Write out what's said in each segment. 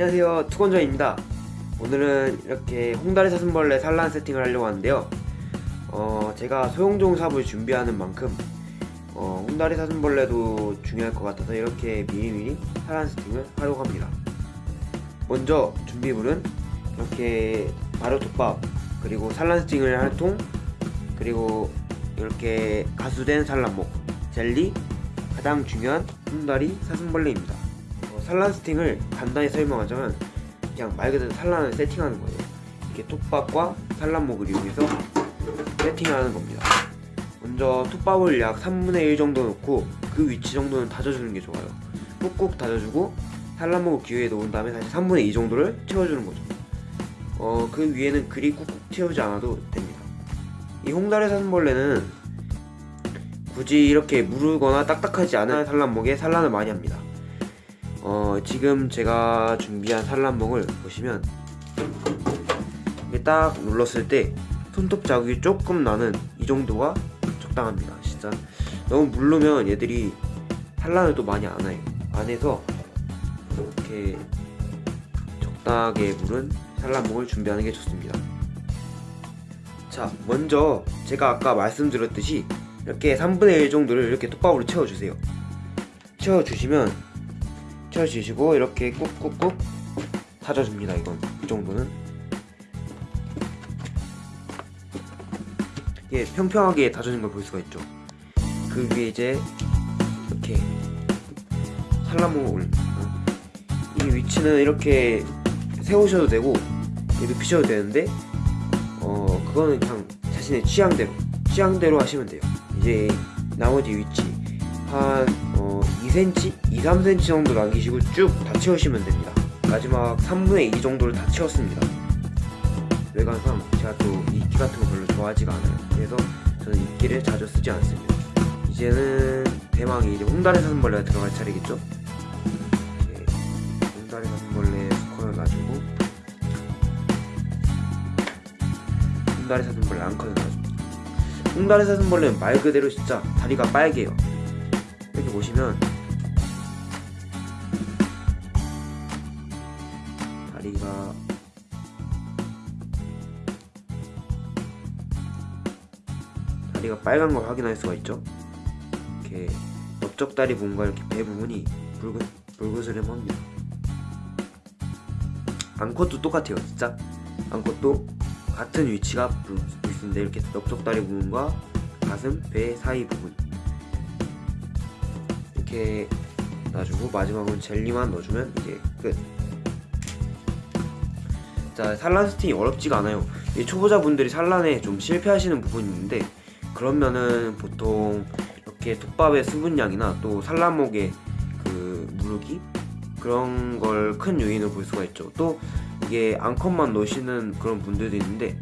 안녕하세요. 투건전입니다. 오늘은 이렇게 홍다리 사슴벌레 산란 세팅을 하려고 하는데요. 어, 제가 소형종 삽을 준비하는 만큼 어, 홍다리 사슴벌레도 중요할 것 같아서 이렇게 미리미리 산란 세팅을 하려고 합니다. 먼저 준비물은 이렇게 발효톱밥 그리고 산란 세팅을 할통 그리고 이렇게 가수된 산란목 젤리 가장 중요한 홍다리 사슴벌레입니다 어, 산란 세팅을 간단히 설명하자면 그냥 말 그대로 산란을 세팅하는 거예요. 이렇게 톱밥과 산란목을 이용해서 세팅하는 겁니다. 먼저 톱밥을 약 3분의 1 정도 넣고 그 위치 정도는 다져주는 게 좋아요. 꾹꾹 다져주고 산란목을 기회에 놓은 다음에 다시 3분의 2 정도를 채워주는 거죠. 어, 그 위에는 그리 꾹꾹 채우지 않아도 됩니다. 이 홍다리 사슴벌레는 굳이 이렇게 무르거나 딱딱하지 않은 산란목에 산란을 많이 합니다 어, 지금 제가 준비한 산란목을 보시면 딱 눌렀을 때 손톱 자국이 조금 나는 이 정도가 적당합니다. 진짜 너무 물르면 얘들이 산란을 또 많이 안 해요. 안에서 이렇게 적당하게 물은 산란목을 준비하는 게 좋습니다. 자 먼저 제가 아까 말씀드렸듯이 이렇게 3분의 1 정도를 이렇게 톱밥으로 채워주세요. 채워주시면 채워주시고 이렇게 꾹꾹꾹 다져줍니다 이건. 이 정도는. 이게 평평하게 다져진 걸 볼 수가 있죠. 그 위에 이제 이렇게 산란목을 올립니다 이 위치는 이렇게 세우셔도 되고 눕히셔도 되는데 어 그거는 그냥 자신의 취향대로 취향대로 하시면 돼요. 이제 나머지 위치 한 어, 2cm, 2, 3cm 정도 남기시고 쭉 다 채우시면 됩니다. 마지막 3분의 2 정도를 다 채웠습니다. 외관상 제가 또 이끼 같은 거 별로 좋아하지가 않아요. 그래서 저는 이끼를 자주 쓰지 않습니다. 이제는 대망이 이제 홍다리 사슴벌레가 들어갈 차례겠죠? 이제 홍다리 사슴벌레 스콘을 놔주고 홍다리 사슴벌레 앙컷을 놔줍니다. 홍다리 사슴벌레는 말 그대로 진짜 다리가 빨개요. 이렇게 보시면 다리가. 다리가 빨간 걸 확인할 수가 있죠? 이렇게 넓적다리 부분과 이렇게 배 부분이 붉은 붉으스름합니다. 앙컷도 똑같아요 진짜. 앙컷도 같은 위치가 있는데 이렇게 넓적다리 부분과 가슴, 배 사이 부분. 이렇게 놔주고 마지막으로 젤리만 넣어주면 이제 끝. 자 산란 세팅이 어렵지가 않아요. 이 초보자분들이 산란에 좀 실패하시는 부분이 있는데 그러면은 보통 이렇게 톱밥의 수분량이나 또 산란목의 그 무르기 그런 걸 큰 요인으로 볼 수가 있죠. 또 이게 암컷만 넣으시는 그런 분들도 있는데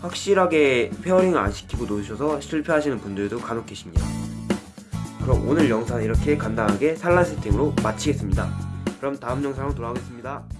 확실하게 pairing을 안 시키고 놓으셔서 실패하시는 분들도 간혹 계십니다. 그럼 오늘 영상은 이렇게 간단하게 산란 세팅으로 마치겠습니다. 그럼 다음 영상으로 돌아오겠습니다.